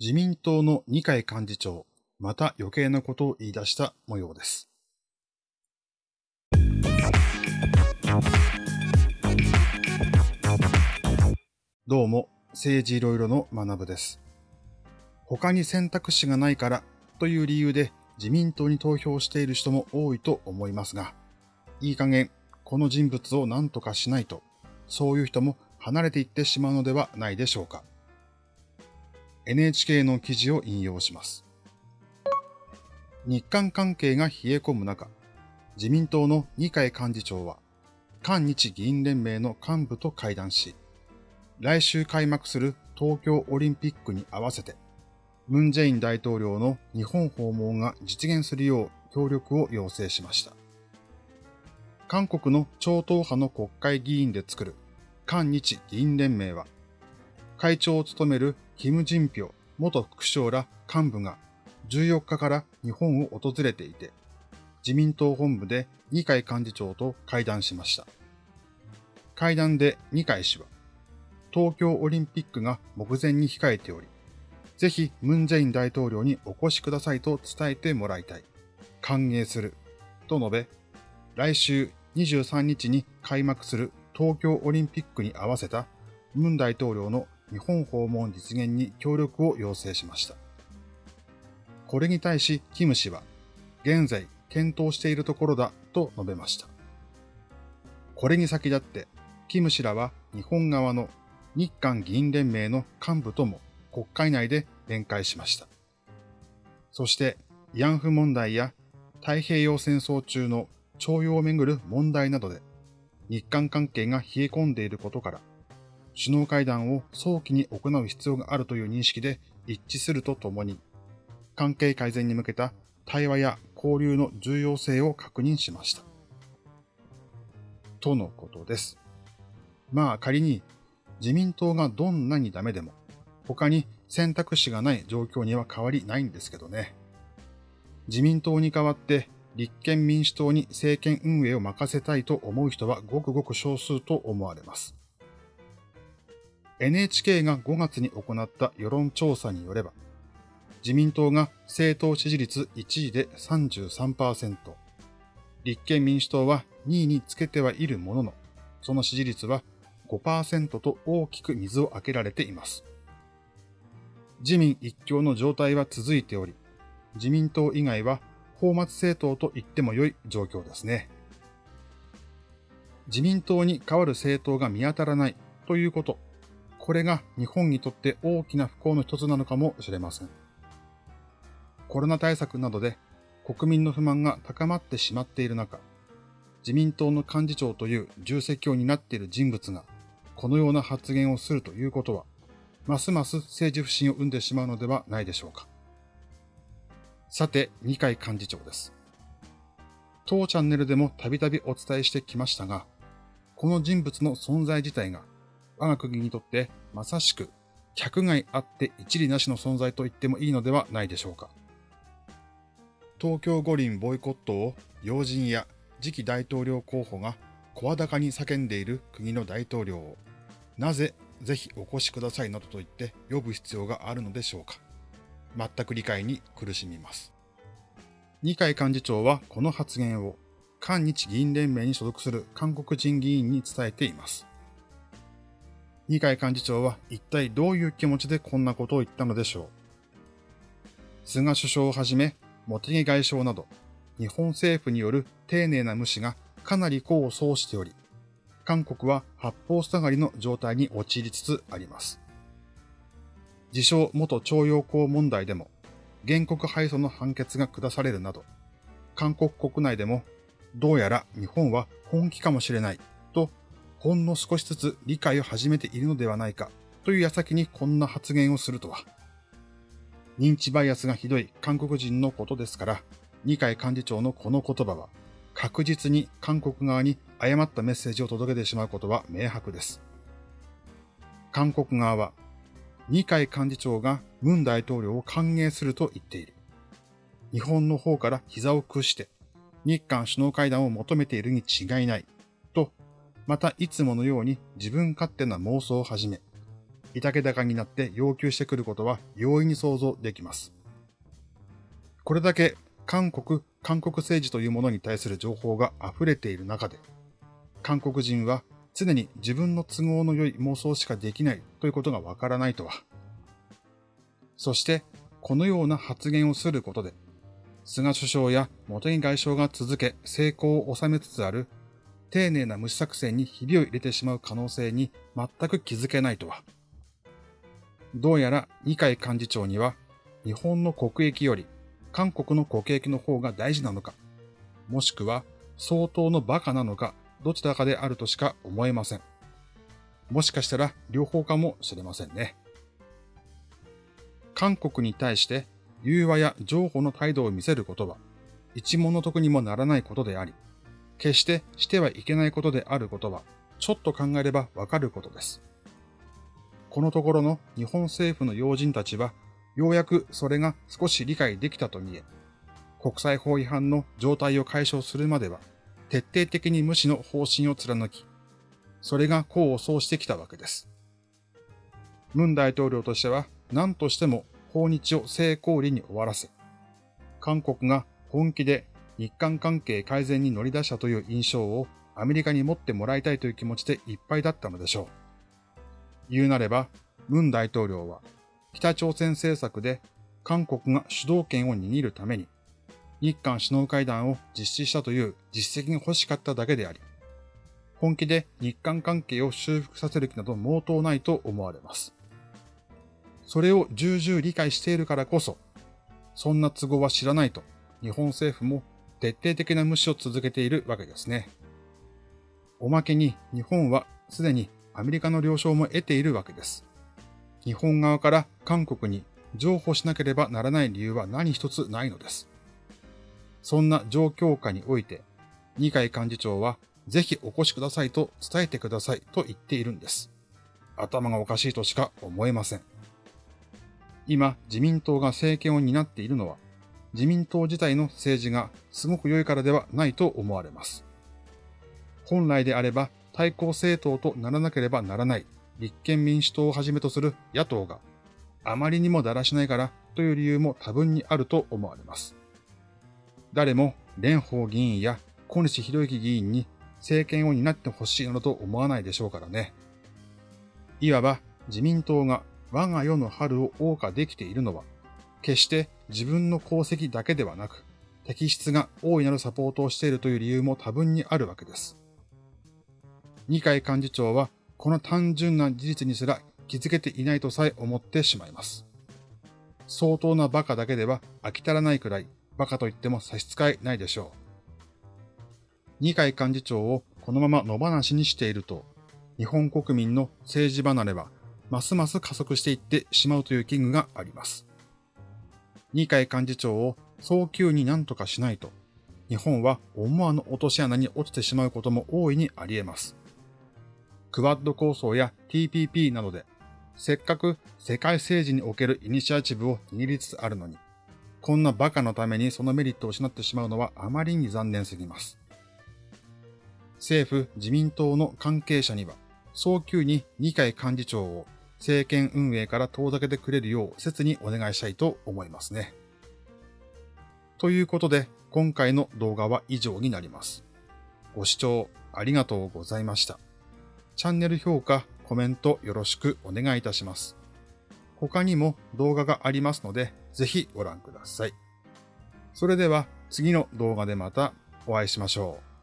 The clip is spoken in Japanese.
自民党の二階幹事長、また余計なことを言い出した模様です。どうも、政治いろいろの学部です。他に選択肢がないからという理由で自民党に投票している人も多いと思いますが、いい加減この人物を何とかしないと、そういう人も離れていってしまうのではないでしょうか。NHK の記事を引用します。日韓関係が冷え込む中、自民党の二階幹事長は、韓日議員連盟の幹部と会談し、来週開幕する東京オリンピックに合わせて、ムン・ジェイン大統領の日本訪問が実現するよう協力を要請しました。韓国の超党派の国会議員で作る韓日議員連盟は、会長を務めるキム・ジンピョ元副省ら幹部が14日から日本を訪れていて、自民党本部で二階幹事長と会談しました。会談で二階氏は、東京オリンピックが目前に控えており、ぜひムン・ジェイン大統領にお越しくださいと伝えてもらいたい。歓迎する。と述べ、来週23日に開幕する東京オリンピックに合わせたムン大統領の日本訪問実現に協力を要請しました。これに対し、キム氏は、現在検討しているところだと述べました。これに先立って、キム氏らは日本側の日韓議員連盟の幹部とも国会内で弁解しました。そして、慰安婦問題や太平洋戦争中の徴用をめぐる問題などで日韓関係が冷え込んでいることから、首脳会談を早期に行う必要があるという認識で一致するとともに、関係改善に向けた対話や交流の重要性を確認しました。とのことです。まあ仮に自民党がどんなにダメでも、他に選択肢がない状況には変わりないんですけどね。自民党に代わって立憲民主党に政権運営を任せたいと思う人はごくごく少数と思われます。NHK が5月に行った世論調査によれば、自民党が政党支持率1位で33%、立憲民主党は2位につけてはいるものの、その支持率は5%と大きく水を開けられています。自民一強の状態は続いており、自民党以外は法末政党と言っても良い状況ですね。自民党に代わる政党が見当たらないということ、これが日本にとって大きな不幸の一つなのかもしれません。コロナ対策などで国民の不満が高まってしまっている中、自民党の幹事長という重責を担っている人物がこのような発言をするということは、ますます政治不信を生んでしまうのではないでしょうか。さて、二階幹事長です。当チャンネルでもたびたびお伝えしてきましたが、この人物の存在自体が我が国にとってまさしく客外あって一理なしの存在と言ってもいいのではないでしょうか。東京五輪ボイコットを要人や次期大統領候補が声高に叫んでいる国の大統領を、なぜぜひお越しくださいなどと言って呼ぶ必要があるのでしょうか。全く理解に苦しみます。二階幹事長はこの発言を韓日議員連盟に所属する韓国人議員に伝えています。二階幹事長は一体どういう気持ちでこんなことを言ったのでしょう？菅首相をはじめ、茂木外相など、日本政府による丁寧な無視がかなり功を奏しており、韓国は八方塞がりの状態に陥りつつあります。自称元徴用工問題でも、原告敗訴の判決が下されるなど、韓国国内でも、どうやら日本は本気かもしれない、ほんの少しずつ理解を始めているのではないかという矢先にこんな発言をするとは。認知バイアスがひどい韓国人のことですから、二階幹事長のこの言葉は、確実に韓国側に誤ったメッセージを届けてしまうことは明白です。韓国側は二階幹事長が文大統領を歓迎すると言っている。日本の方から膝を屈して日韓首脳会談を求めているに違いない。またいつものように自分勝手な妄想を始め、いたけ高になって要求してくることは容易に想像できます。これだけ韓国、韓国政治というものに対する情報が溢れている中で、韓国人は常に自分の都合の良い妄想しかできないということがわからないとは。そして、このような発言をすることで、菅首相や茂木外相が続け成功を収めつつある丁寧な無視作戦にひびを入れてしまう可能性に全く気づけないとは。どうやら二階幹事長には日本の国益より韓国の国益の方が大事なのか、もしくは相当の馬鹿なのか、どちらかであるとしか思えません。もしかしたら両方かもしれませんね。韓国に対して融和や譲歩の態度を見せることは、一物得にもならないことであり、決してしてはいけないことであることは、ちょっと考えればわかることです。このところの日本政府の要人たちはようやくそれが少し理解できたと見え、国際法違反の状態を解消するまでは、徹底的に無視の方針を貫き、それが功を奏してきたわけです。文大統領としては、何としても訪日を成功裏に終わらせ、韓国が本気で日韓関係改善に乗り出したという印象をアメリカに持ってもらいたいという気持ちでいっぱいだったのでしょう。言うなれば、文大統領は北朝鮮政策で韓国が主導権を握るために日韓首脳会談を実施したという実績が欲しかっただけであり、本気で日韓関係を修復させる気など毛頭ないと思われます。それを重々理解しているからこそ、そんな都合は知らないと日本政府も徹底的な無視を続けているわけですね。おまけに日本はすでにアメリカの了承も得ているわけです。日本側から韓国に譲歩しなければならない理由は何一つないのです。そんな状況下において、二階幹事長はぜひお越しくださいと伝えてくださいと言っているんです。頭がおかしいとしか思えません。今、自民党が政権を担っているのは、自民党自体の政治がすごく良いからではないと思われます。本来であれば対抗政党とならなければならない立憲民主党をはじめとする野党があまりにもだらしないからという理由も多分にあると思われます。誰も蓮舫議員や小西博之議員に政権を担ってほしいなどと思わないでしょうからね。いわば自民党が我が世の春を謳歌できているのは、決して自分の功績だけではなく、適質が大いなるサポートをしているという理由も多分にあるわけです。二階幹事長はこの単純な事実にすら気づけていないとさえ思ってしまいます。相当な馬鹿だけでは飽き足らないくらい馬鹿と言っても差し支えないでしょう。二階幹事長をこのまま野放しにしていると、日本国民の政治離れはますます加速していってしまうという危惧があります。二階幹事長を早急に何とかしないと、日本は思わぬ落とし穴に落ちてしまうことも大いにあり得ます。クワッド構想や TPP などで、せっかく世界政治におけるイニシアチブを握りつつあるのに、こんな馬鹿のためにそのメリットを失ってしまうのはあまりに残念すぎます。政府・自民党の関係者には、早急に二階幹事長を政権運営から遠ざけてくれるよう切にお願いしたいと思いますね。ということで、今回の動画は以上になります。ご視聴ありがとうございました。チャンネル評価、コメントよろしくお願いいたします。他にも動画がありますので、ぜひご覧ください。それでは次の動画でまたお会いしましょう。